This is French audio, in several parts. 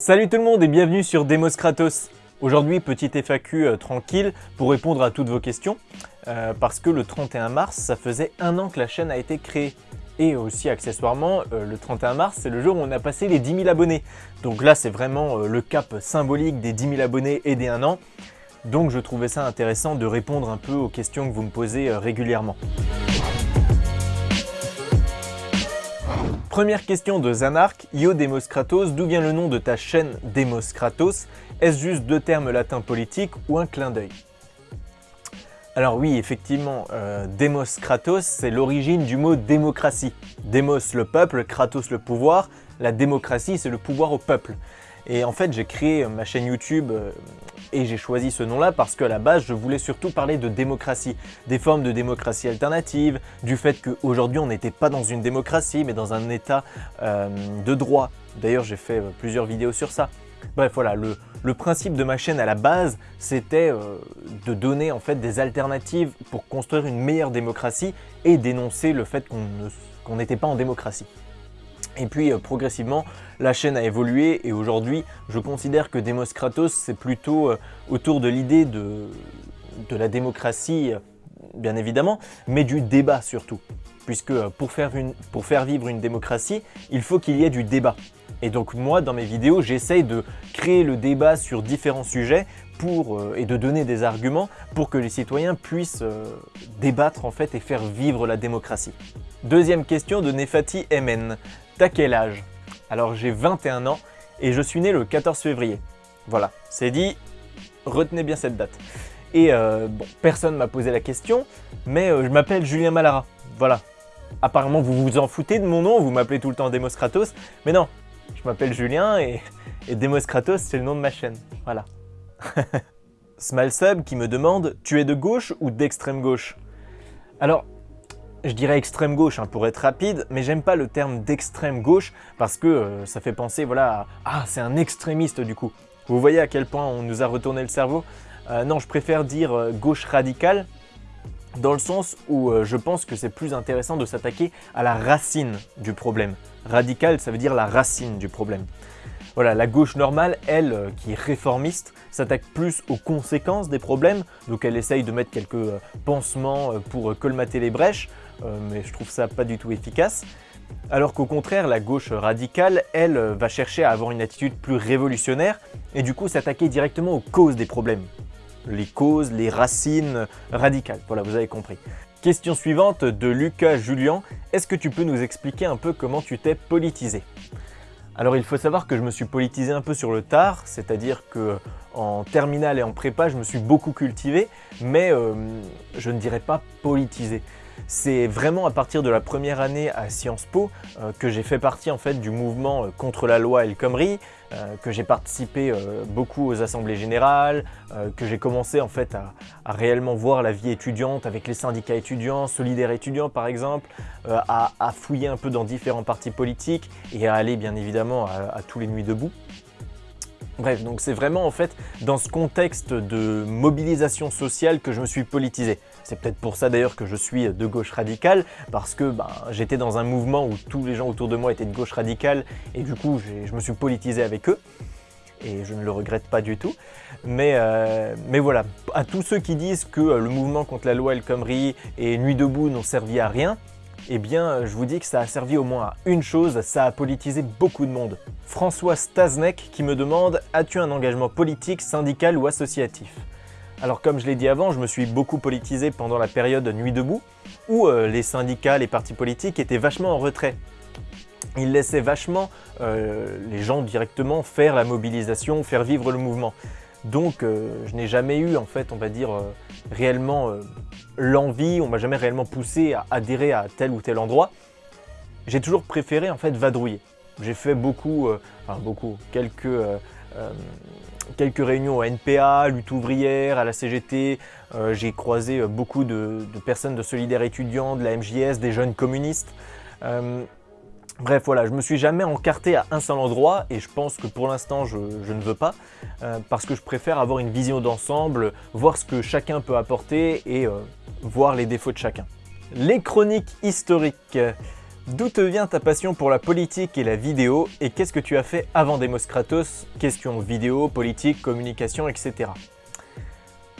Salut tout le monde et bienvenue sur Demos Kratos. Aujourd'hui, petit FAQ euh, tranquille pour répondre à toutes vos questions, euh, parce que le 31 mars, ça faisait un an que la chaîne a été créée. Et aussi accessoirement, euh, le 31 mars, c'est le jour où on a passé les 10 000 abonnés. Donc là, c'est vraiment le cap symbolique des 10 000 abonnés et des 1 an. Donc je trouvais ça intéressant de répondre un peu aux questions que vous me posez régulièrement. Première question de Zanark, Yo Demos Kratos, d'où vient le nom de ta chaîne Demos Kratos Est-ce juste deux termes latins politiques ou un clin d'œil? Alors oui, effectivement, euh, Demos Kratos, c'est l'origine du mot démocratie. Demos le peuple, Kratos le pouvoir, la démocratie c'est le pouvoir au peuple. Et en fait, j'ai créé ma chaîne YouTube euh, et j'ai choisi ce nom-là parce qu'à la base, je voulais surtout parler de démocratie, des formes de démocratie alternative, du fait qu'aujourd'hui, on n'était pas dans une démocratie, mais dans un état euh, de droit. D'ailleurs, j'ai fait euh, plusieurs vidéos sur ça. Bref, voilà, le, principe de ma chaîne à la base, c'était de donner en fait des alternatives pour construire une meilleure démocratie et dénoncer le fait qu'on n'était pas en démocratie. Et puis euh, progressivement, la chaîne a évolué et aujourd'hui, je considère que Demos Kratos, c'est plutôt euh, autour de l'idée de, la démocratie, euh, bien évidemment, mais du débat surtout. Puisque pour faire, une, pour faire vivre une démocratie, il faut qu'il y ait du débat. Et donc moi, dans mes vidéos, j'essaye de créer le débat sur différents sujets pour, et de donner des arguments pour que les citoyens puissent débattre en fait et faire vivre la démocratie. Deuxième question de Nefati MN. T'as quel âge? Alors j'ai 21 ans et je suis né le 14 février. Voilà, c'est dit, retenez bien cette date. Et euh, bon, personne m'a posé la question, mais euh, je m'appelle Julien Malara. Voilà. Apparemment, vous vous en foutez de mon nom, vous m'appelez tout le temps Demos Kratos, mais non, je m'appelle Julien et, Demos Kratos, c'est le nom de ma chaîne. Voilà. Smalsub qui me demande « Tu es de gauche ou d'extrême gauche ?» Alors, je dirais extrême gauche hein, pour être rapide, mais j'aime pas le terme d'extrême gauche parce que euh, ça fait penser voilà, à, ah c'est un extrémiste du coup. Vous voyez à quel point on nous a retourné le cerveau? Euh, Non, je préfère dire euh, gauche radicale dans le sens où je pense que c'est plus intéressant de s'attaquer à la racine du problème. Radical, ça veut dire la racine du problème. Voilà, la gauche normale, elle, qui est réformiste, s'attaque plus aux conséquences des problèmes, donc elle essaye de mettre quelques pansements pour colmater les brèches, mais je trouve ça pas du tout efficace. Alors qu'au contraire, la gauche radicale, elle, va chercher à avoir une attitude plus révolutionnaire et du coup s'attaquer directement aux causes des problèmes. Les causes, les racines radicales, voilà, vous avez compris. Question suivante de Lucas Julien, est-ce que tu peux nous expliquer un peu comment tu t'es politisé? Alors il faut savoir que je me suis politisé un peu sur le tard, c'est-à-dire que en terminale et en prépa, je me suis beaucoup cultivé, mais euh, je ne dirais pas politisé. C'est vraiment à partir de la première année à Sciences Po euh, que j'ai fait partie en fait du mouvement euh, contre la loi El Khomri, euh, que j'ai participé beaucoup aux assemblées générales, que j'ai commencé en fait à, réellement voir la vie étudiante avec les syndicats étudiants, solidaires étudiants par exemple, à, fouiller un peu dans différents partis politiques et à aller bien évidemment à tous les nuits debout. Bref, donc c'est vraiment en fait dans ce contexte de mobilisation sociale que je me suis politisé. C'est peut-être pour ça d'ailleurs que je suis de gauche radicale, parce que ben, j'étais dans un mouvement où tous les gens autour de moi étaient de gauche radicale, et du coup je me suis politisé avec eux, et je ne le regrette pas du tout. Mais, euh, mais voilà, à tous ceux qui disent que le mouvement contre la loi El Khomri et Nuit debout n'ont servi à rien, eh bien, je vous dis que ça a servi au moins à une chose, ça a politisé beaucoup de monde. François Staznek qui me demande « As-tu un engagement politique, syndical ou associatif ?» Alors comme je l'ai dit avant, je me suis beaucoup politisé pendant la période Nuit debout, où euh, les syndicats, les partis politiques étaient vachement en retrait. Ils laissaient vachement euh, les gens directement faire la mobilisation, faire vivre le mouvement. Donc euh, je n'ai jamais eu, en fait, on va dire, réellement l'envie, on m'a jamais réellement poussé à adhérer à tel ou tel endroit. J'ai toujours préféré, en fait, vadrouiller. J'ai fait beaucoup, enfin beaucoup, quelques quelques réunions au NPA, lutte ouvrière, à la CGT. Euh, j'ai croisé euh, beaucoup de, personnes de Solidaires étudiants, de la MJS, des jeunes communistes. Euh, bref, voilà, je me suis jamais encarté à un seul endroit et je pense que pour l'instant, je, ne veux pas parce que je préfère avoir une vision d'ensemble, voir ce que chacun peut apporter et voir les défauts de chacun. Les chroniques historiques. D'où te vient ta passion pour la politique et la vidéo et qu'est-ce que tu as fait avant Demos Kratos Question vidéo, politique, communication, etc.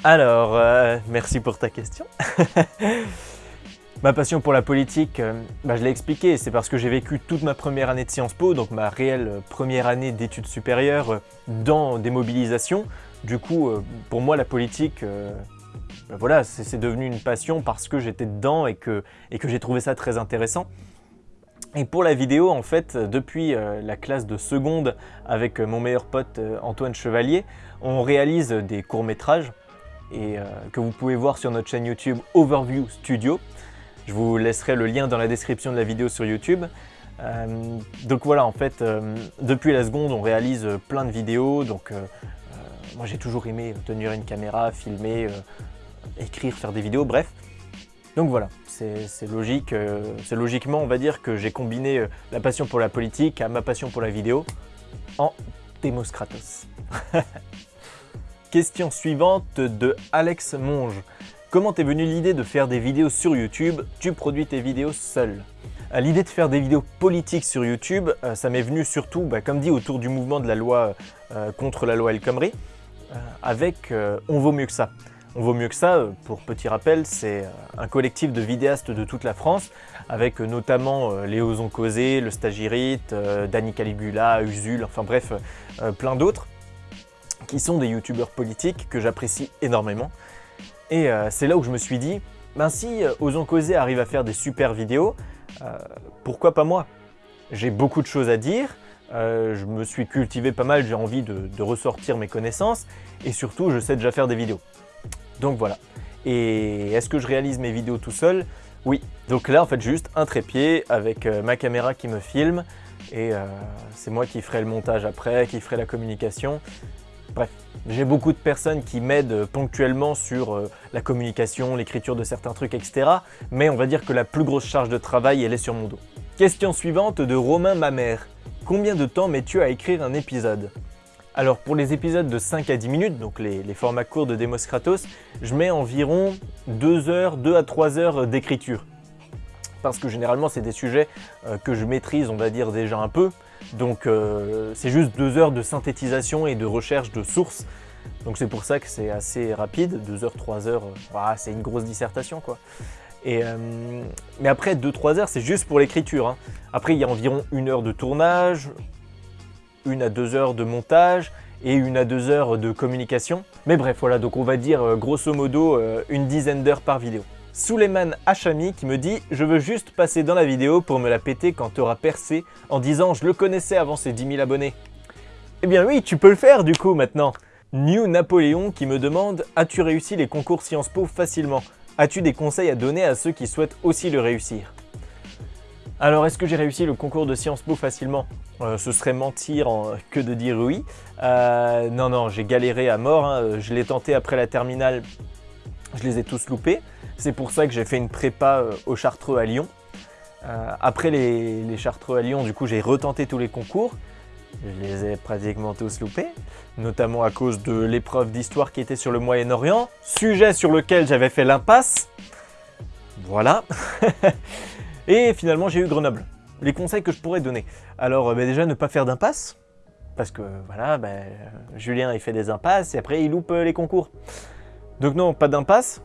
Alors, euh, merci pour ta question. ma passion pour la politique, euh, bah, je l'ai expliqué, c'est parce que j'ai vécu toute ma première année de Sciences Po, donc ma réelle première année d'études supérieures euh, dans des mobilisations. Du coup, pour moi, la politique, bah, voilà, c'est devenu une passion parce que j'étais dedans et que, j'ai trouvé ça très intéressant. Et pour la vidéo, en fait, depuis la classe de seconde avec mon meilleur pote Antoine Chevalier, on réalise des courts-métrages et euh, que vous pouvez voir sur notre chaîne YouTube Overview Studio. Je vous laisserai le lien dans la description de la vidéo sur YouTube. Euh, donc voilà, en fait, euh, depuis la seconde, on réalise plein de vidéos. Donc moi, j'ai toujours aimé tenir une caméra, filmer, écrire, faire des vidéos, bref. Donc voilà, c'est logique, c'est logiquement, on va dire, que j'ai combiné la passion pour la politique à ma passion pour la vidéo en Demos Kratos. Question suivante de Alex Monge. Comment t'es venue l'idée de faire des vidéos sur YouTube? Tu produis tes vidéos seul. Euh, l'idée de faire des vidéos politiques sur YouTube, euh, ça m'est venu surtout, bah, comme dit, autour du mouvement de la loi euh, contre la loi El Khomri, avec On vaut mieux que ça. On vaut mieux que ça, pour petit rappel, c'est un collectif de vidéastes de toute la France, avec notamment Léo Zoncosé, Le Stagirite, Danny Caligula, Usul, enfin bref, plein d'autres qui sont des youtubeurs politiques que j'apprécie énormément. Et euh, c'est là où je me suis dit, ben si euh, Ozon Causé arrive à faire des super vidéos, euh, pourquoi pas moi? J'ai beaucoup de choses à dire, je me suis cultivé pas mal, j'ai envie de, ressortir mes connaissances, et surtout je sais déjà faire des vidéos. Donc voilà. Et est-ce que je réalise mes vidéos tout seul? Oui. Donc là en fait juste un trépied avec ma caméra qui me filme, et c'est moi qui ferai le montage après, qui ferai la communication. Bref, j'ai beaucoup de personnes qui m'aident ponctuellement sur euh, la communication, l'écriture de certains trucs, etc. Mais on va dire que la plus grosse charge de travail, elle est sur mon dos. Question suivante de Romain Mamère. Combien de temps mets-tu à écrire un épisode? Alors pour les épisodes de 5 à 10 minutes, donc les, formats courts de Demos Kratos, je mets environ 2 heures, 2 à 3 heures d'écriture. Parce que généralement c'est des sujets euh, que je maîtrise on va dire déjà un peu, donc euh, c'est juste deux heures de synthétisation et de recherche de sources. Donc c'est pour ça que c'est assez rapide, 2 heures, 3 heures, euh, c'est une grosse dissertation quoi. Euh, mais après 2-3 heures c'est juste pour l'écriture. Hein. Après il y a environ une heure de tournage, une à deux heures de montage et une à deux heures de communication. Mais bref voilà donc on va dire grosso modo une dizaine d'heures par vidéo. Suleiman Hachami qui me dit « Je veux juste passer dans la vidéo pour me la péter quand t'auras percé en disant « Je le connaissais avant ses 10 000 abonnés ». Eh bien oui, tu peux le faire du coup maintenant New Napoléon qui me demande « As-tu réussi les concours Sciences Po facilement? As-tu des conseils à donner à ceux qui souhaitent aussi le réussir ?» Alors, est-ce que j'ai réussi le concours de Sciences Po facilement? Euh, Ce serait mentir que de dire oui. Euh, non, non, j'ai galéré à mort. Hein. Je l'ai tenté après la terminale, je les ai tous loupés. C'est pour ça que j'ai fait une prépa euh, au Chartreux à Lyon. Euh, après les, Chartreux à Lyon, du coup, j'ai retenté tous les concours. Je les ai pratiquement tous loupés, notamment à cause de l'épreuve d'histoire qui était sur le Moyen-Orient, sujet sur lequel j'avais fait l'impasse. Voilà. Et finalement, j'ai eu Grenoble. Les conseils que je pourrais donner. Alors, euh, bah, déjà, ne pas faire d'impasse. Parce que, voilà, bah, Julien, il fait des impasses et après, il loupe les concours. Donc non, pas d'impasse.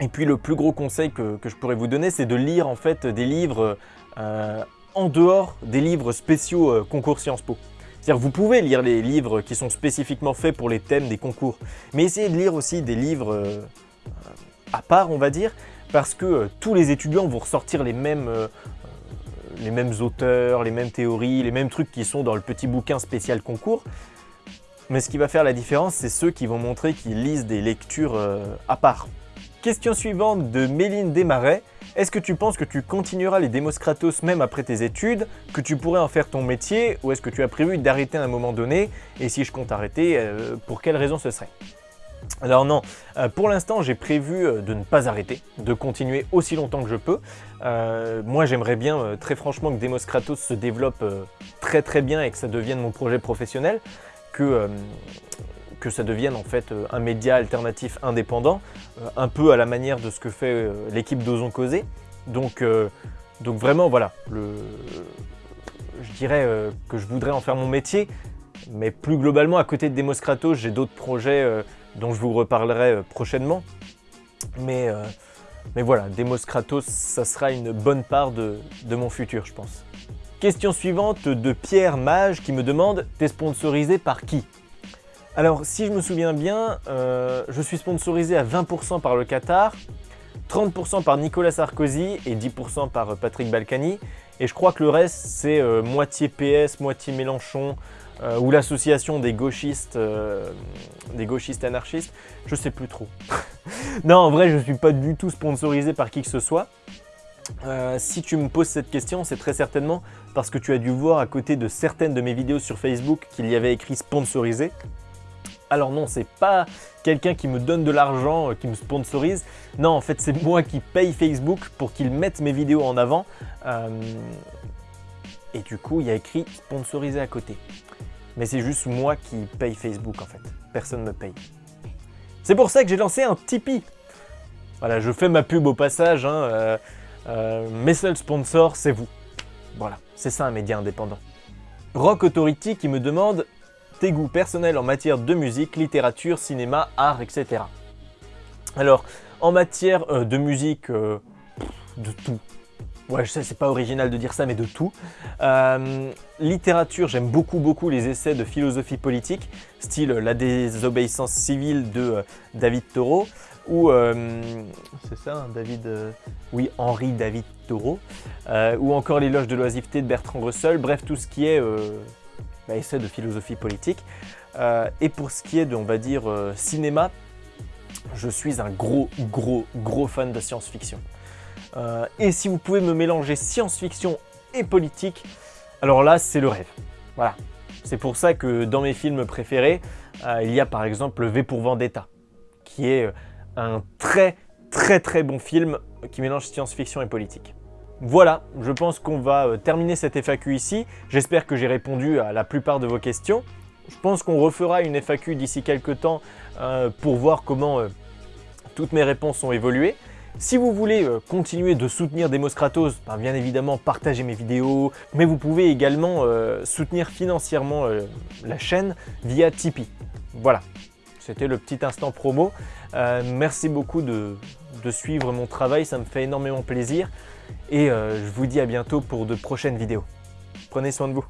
Et puis le plus gros conseil que, je pourrais vous donner, c'est de lire en fait des livres euh, en dehors des livres spéciaux euh, concours Sciences Po. C'est-à-dire vous pouvez lire les livres qui sont spécifiquement faits pour les thèmes des concours, mais essayez de lire aussi des livres euh, à part, on va dire, parce que tous les étudiants vont ressortir les mêmes, les mêmes auteurs, les mêmes théories, les mêmes trucs qui sont dans le petit bouquin spécial concours. Mais ce qui va faire la différence, c'est ceux qui vont montrer qu'ils lisent des lectures à part. Question suivante de Méline Desmarais. Est-ce que tu penses que tu continueras les démos Kratos même après tes études, que tu pourrais en faire ton métier, ou est-ce que tu as prévu d'arrêter à un moment donné Et si je compte arrêter, euh, pour quelle raison ce serait? Alors non, euh, pour l'instant j'ai prévu euh, de ne pas arrêter, de continuer aussi longtemps que je peux. moi j'aimerais bien très franchement que Demos Kratos se développe très très bien et que ça devienne mon projet professionnel, que que ça devienne en fait euh, un média alternatif indépendant, euh, un peu à la manière de ce que fait euh, l'équipe d'Ozon Causé. Donc Donc vraiment, voilà, je dirais euh, que je voudrais en faire mon métier, mais plus globalement, à côté de Demos Kratos, j'ai d'autres projets euh, dont je vous reparlerai euh, prochainement. Mais, mais voilà, Demos Kratos, ça sera une bonne part de mon futur, je pense. Question suivante de Pierre Mage qui me demande « T'es sponsorisé par qui ?» Alors, si je me souviens bien, je suis sponsorisé à 20% par le Qatar, 30% par Nicolas Sarkozy et 10% par Patrick Balkany. Et je crois que le reste, c'est euh, moitié PS, moitié Mélenchon, euh, ou l'association des gauchistes, euh, des gauchistes anarchistes. Je sais plus trop. non, en vrai, je ne suis pas du tout sponsorisé par qui que ce soit. Si tu me poses cette question, c'est très certainement parce que tu as dû voir à côté de certaines de mes vidéos sur Facebook qu'il y avait écrit sponsorisé. Alors non, c'est pas quelqu'un qui me donne de l'argent, euh, qui me sponsorise. Non, en fait, c'est moi qui paye Facebook pour qu'ils mettent mes vidéos en avant. Euh, et du coup, il y a écrit sponsorisé à côté. Mais c'est juste moi qui paye Facebook en fait. Personne ne me paye. C'est pour ça que j'ai lancé un Tipeee. Voilà, je fais ma pub au passage. Hein, euh, mes seuls sponsors, c'est vous. Voilà, c'est ça un média indépendant. Rock Authority qui me demande tes goûts personnels en matière de musique, littérature, cinéma, art, etc. Alors, en matière euh, de musique, euh, de tout. Ouais, je sais, c'est pas original de dire ça, mais de tout. Euh, littérature, j'aime beaucoup, beaucoup les essais de philosophie politique, style La désobéissance civile de David Thoreau, ou, c'est ça, hein, David, oui, Henri David Thoreau, ou encore L'éloge de l'oisiveté de Bertrand Russell, bref, tout ce qui est bah, essai de philosophie politique. Euh, et pour ce qui est de, on va dire, euh, cinéma, je suis un gros, gros, gros fan de science-fiction. Euh, et si vous pouvez me mélanger science-fiction et politique, alors là, c'est le rêve. Voilà. C'est pour ça que dans mes films préférés, il y a par exemple V pour Vendetta, qui est un très, très, très bon film qui mélange science-fiction et politique. Voilà, je pense qu'on va euh, terminer cette FAQ ici. J'espère que j'ai répondu à la plupart de vos questions. Je pense qu'on refera une FAQ d'ici quelques temps euh, pour voir comment euh, toutes mes réponses ont évolué. Si vous voulez continuer de soutenir Demos Kratos, ben, bien évidemment partagez mes vidéos, mais vous pouvez également soutenir financièrement la chaîne via Tipeee. Voilà, c'était le petit instant promo. merci beaucoup de suivre mon travail, ça me fait énormément plaisir. Et euh, je vous dis à bientôt pour de prochaines vidéos. Prenez soin de vous.